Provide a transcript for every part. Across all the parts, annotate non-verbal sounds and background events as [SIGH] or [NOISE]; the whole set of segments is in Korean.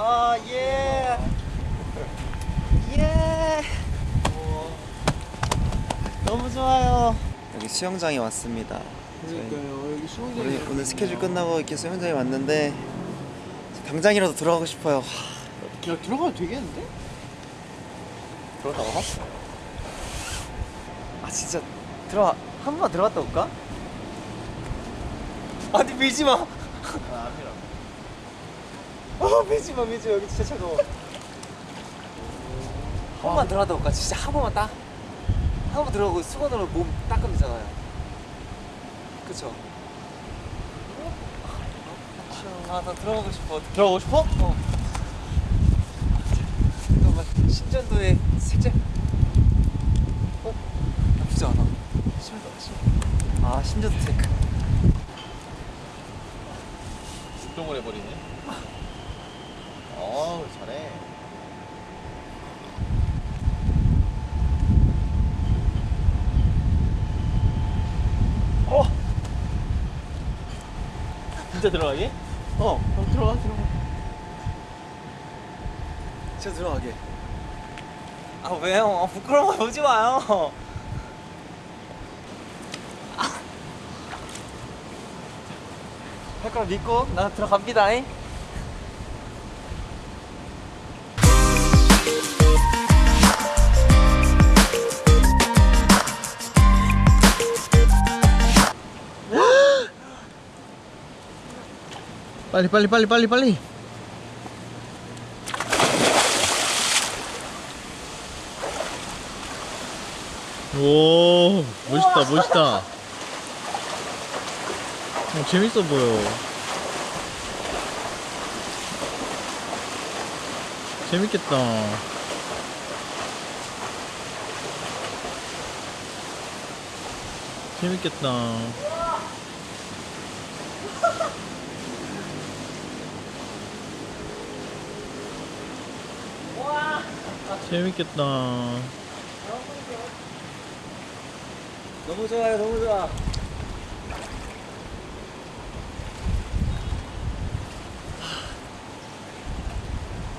아, 예. 예. 너무 좋아요. 여기 수영장에 왔습니다. 그러니까요 여기 수영장이 우리 오늘 스케줄 끝나고 이렇게 수영장에 왔는데 당장이라도 들어가고 싶어요. 야 들어가도 되겠는데? 들어갔다 와? 아 진짜 들어가 한 번만 들어갔다 올까? 아니 밀지 마. 아 필요 아 밀지 마 밀지 마 여기 진짜 차가워. 한 번만 들어갔다 올까? 진짜 한 번만 딱. 한 번만 들어가고 수건으로 몸 닦으면 되잖아요. 그쵸? 아, 나 들어가고 싶어. 들어가고 싶어? 어. 잠깐만 신전도의 색깔. 어? 나쁘지 않아. 심. 아 신전도 테크. 출동을 해버리네 어우 잘해 어. 진짜 들어가게? 어. 어 들어가 들어가 진짜 들어가게. 아 왜요? 아, 부끄러운 거 오지 마요. 할걸 믿고 나 들어갑니다. 잉? 빨리 빨리 빨리 빨리 빨리. 오 멋있다 멋있다. 어, 재밌어 보여. 재밌겠다. 재밌겠다 재밌겠다 너무 좋아요, 너무 좋아.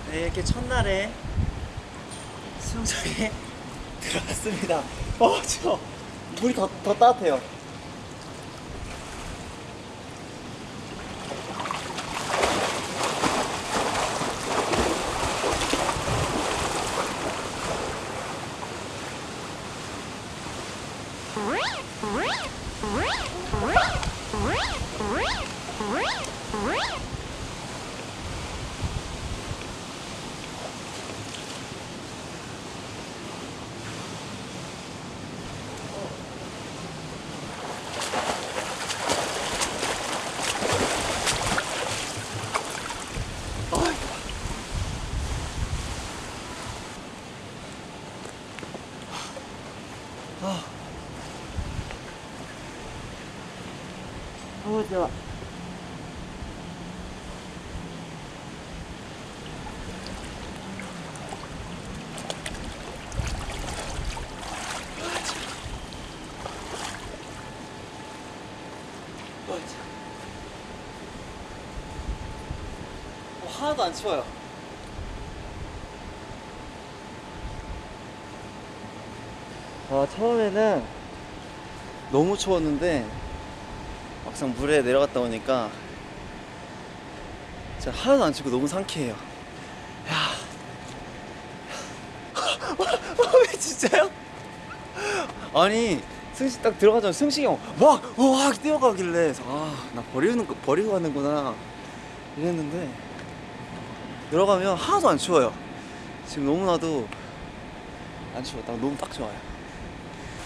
네, 이렇게 첫날에 수영장에 [LAUGHS] 들어갔습니다. 어, 추워. 물이 더, 더 따뜻해요. 좋아. 어, 하나도 안 추워요. 아, 처음에는 너무 추웠는데 막상 물에 내려갔다 오니까 진짜 하나도 안 춥고 너무 상쾌해요. 야. [LAUGHS] 왜 진짜요? 아니 승식 딱 들어가자마자 승식이 형막막 뛰어가길래 아나 버리는 거 버리고 가는구나 이랬는데 들어가면 하나도 안 추워요. 지금 너무나도 안 추워. 딱 너무 딱 좋아요.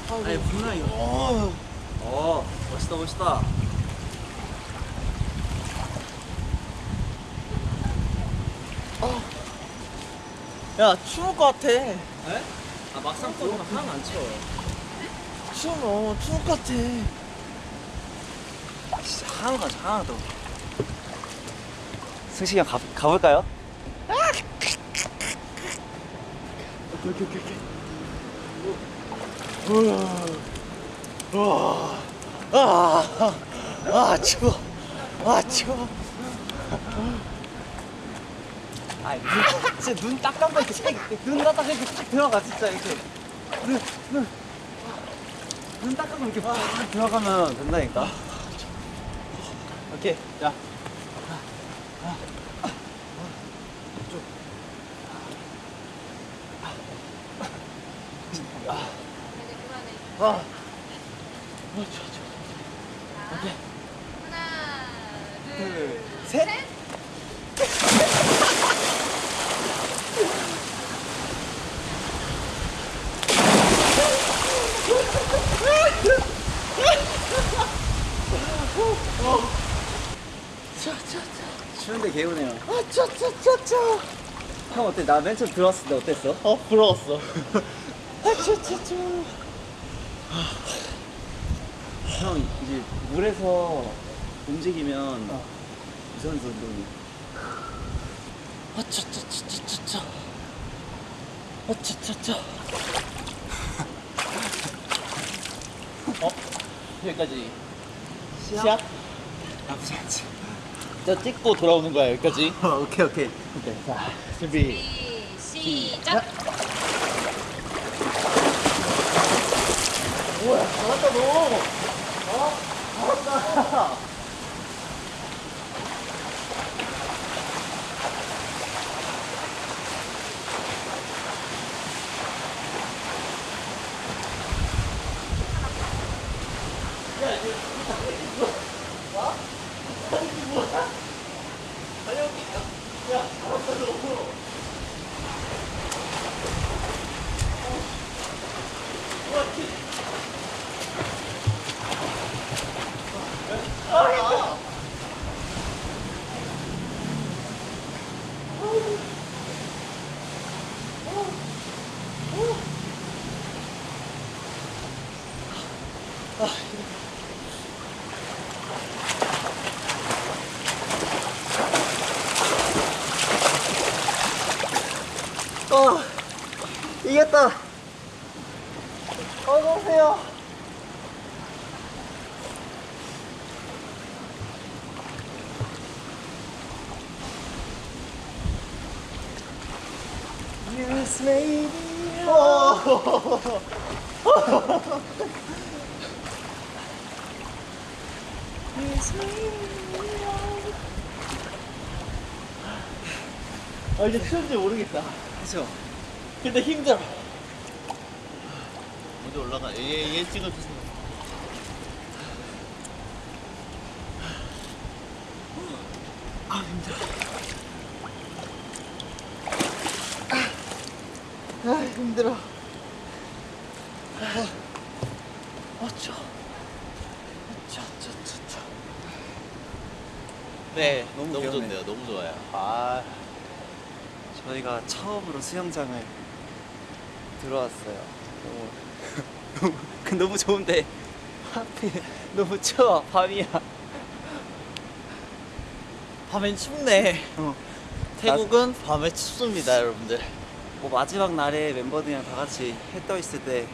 아니 분나 이거. 어, 어 멋있다 멋있다. 야 추울 것 같아 에? 아 막상 들어오면 하나도 안 추워요. 추워 추울 것 같아 진짜 하나도 안 추워 하나도. 승식이 형 가, 가볼까요? 오케이 오케이 오케이 우와. 아, 아, 추워. 아, 추워. 아, 눈, 진짜 눈 딱 감고 이렇게 눈딱 딱 이렇게 딱 들어가 진짜 이렇게 눈눈눈딱 감고 이렇게 팍 들어가면 된다니까. 오케이, 자. 그만해. 아, 하나, 둘, 둘, 셋. 개운해요. 아차차차차. 형 어때? 나 맨 처음 들어왔을 때 어땠어? 어 부러웠어. 아차차차. 형 이제 물에서 움직이면 유산소 운동이. 아차차차차차. 아차차차. 어? 여기까지. 시작? 나쁘지 않지. 자 찍고 돌아오는 거야 여기까지. 어, 오케이 오케이. 오케이 자 준비. 시, 시작. 뭐야 잘한다 너. 어? 잘한다. 어, 이겼다. 어서 오세요. Yes, lady. 아 이제 추운지 모르겠다. 그쵸? 근데 힘들어. 먼저 올라가. 얘, 얘 찍어주세요. 아 힘들어. 아, 아 힘들어. 아, 아 추워. 차차차차. 네, 너무 너무. 좋네요. 너무 좋아요. 아, 저희가 처음으로 수영장을 들어왔어요. 너무 너무 [LAUGHS] 그 너무 좋은데 하필 너무 추워 밤이야. 밤엔 춥네. 어. 태국은 밤에 춥습니다, 여러분들. 뭐 마지막 날에 멤버들이랑 다 같이 해 떠 있을 때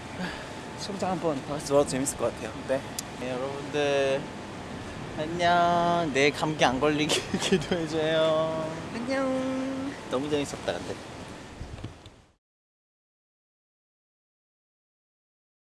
수영장 한번 다 같이 놀아도 재밌을 것 같아요. 네. 네, 여러분들 안녕. 내 감기 안 걸리게 [LAUGHS] 기도해줘요. 안녕. 너무 재밌었다, 근데.